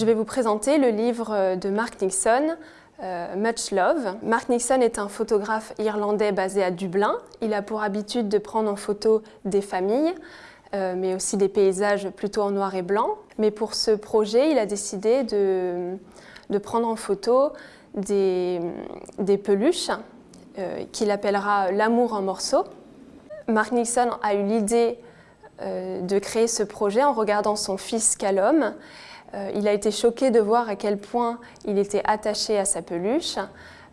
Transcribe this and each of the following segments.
Je vais vous présenter le livre de Mark Nixon, euh, Much Love. Mark Nixon est un photographe irlandais basé à Dublin. Il a pour habitude de prendre en photo des familles, euh, mais aussi des paysages plutôt en noir et blanc. Mais pour ce projet, il a décidé de, prendre en photo des, peluches euh, qu'il appellera l'amour en morceaux. Mark Nixon a eu l'idée de créer ce projet en regardant son fils Callum euh, il a été choqué de voir à quel point il était attaché à sa peluche,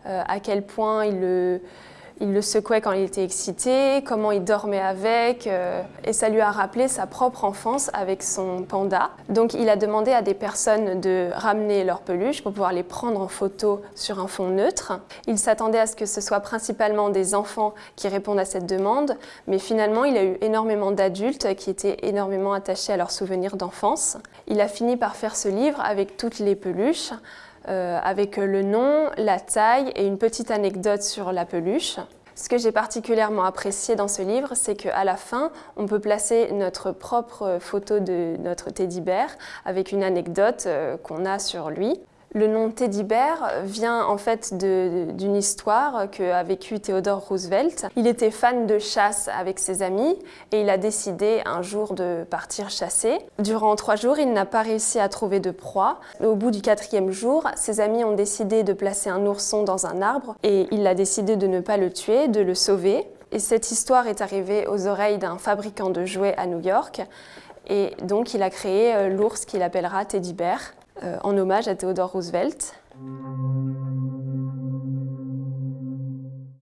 euh, à quel point il le, il le secouait quand il était excité, comment il dormait avec, euh, et ça lui a rappelé sa propre enfance avec son panda. Donc il a demandé à des personnes de ramener leurs peluches pour pouvoir les prendre en photo sur un fond neutre. Il s'attendait à ce que ce soit principalement des enfants qui répondent à cette demande, mais finalement il a eu énormément d'adultes qui étaient énormément attachés à leurs souvenirs d'enfance. Il a fini par faire ce livre avec toutes les peluches, euh, avec le nom, la taille et une petite anecdote sur la peluche. Ce que j'ai particulièrement apprécié dans ce livre, c'est qu'à la fin, on peut placer notre propre photo de notre teddy bear avec une anecdote euh, qu'on a sur lui. Le nom Teddy Bear vient en fait d'une histoire qu'a vécu Theodore Roosevelt. Il était fan de chasse avec ses amis et il a décidé un jour de partir chasser. Durant trois jours, il n'a pas réussi à trouver de proie. Au bout du quatrième jour, ses amis ont décidé de placer un ourson dans un arbre et il a décidé de ne pas le tuer, de le sauver. Et cette histoire est arrivée aux oreilles d'un fabricant de jouets à New York et donc il a créé euh, l'ours qu'il appellera Teddy Bear. Euh, en hommage à Theodore Roosevelt.